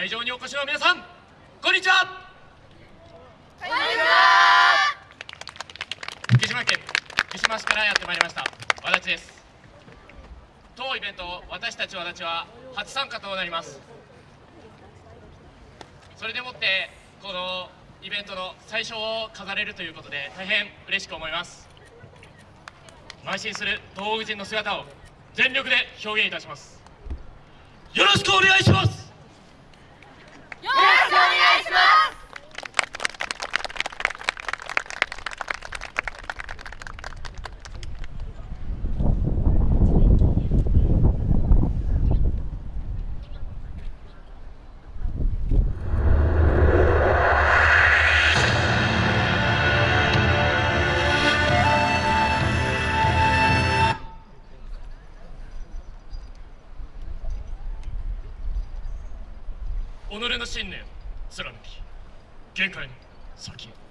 会場にお越しの皆さんこんにちは。こんにちは。福島県福島市からやってまいりました。和立です。当イベント私たち和立は初参加となります。それでもってこのイベントの最初を飾れるということで大変嬉しく思います。邁進する東北人の姿を全力で表現いたします。よろしくお願いしますよろしくお願いします己の信念貫き限界の先へ。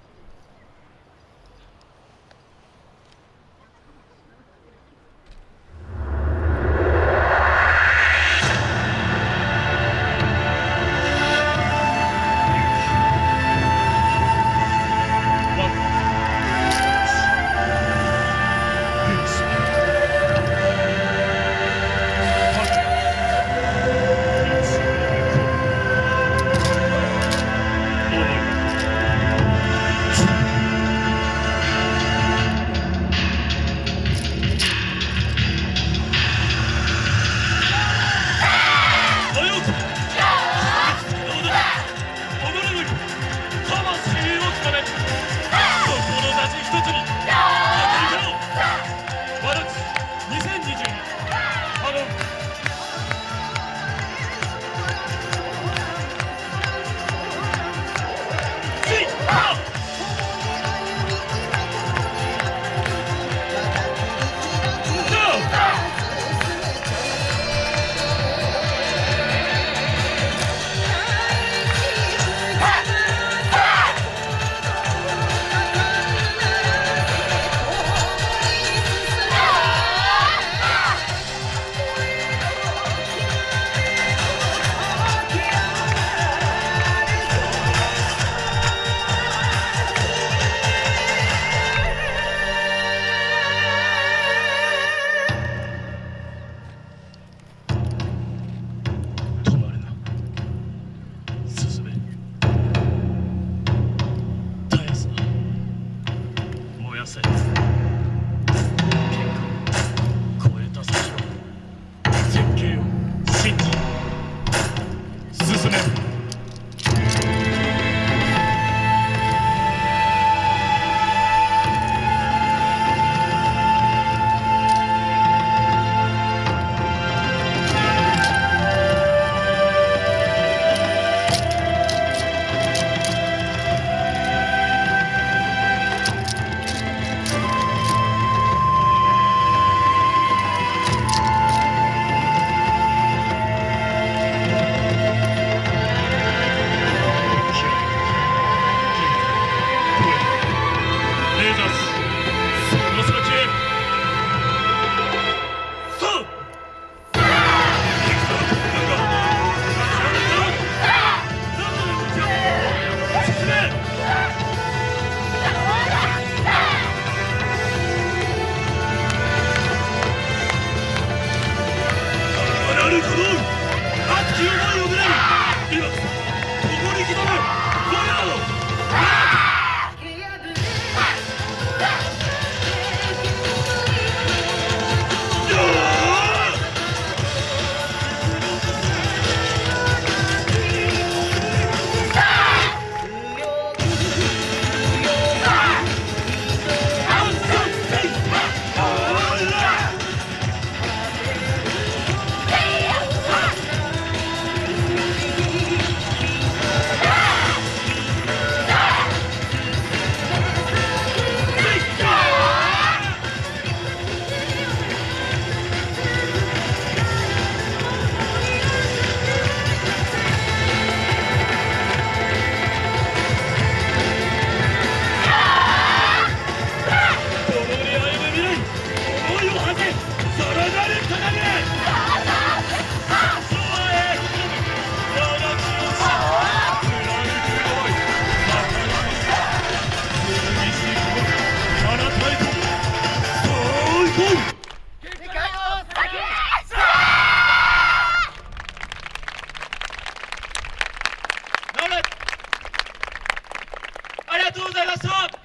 Perfect. Jesús de la SOP.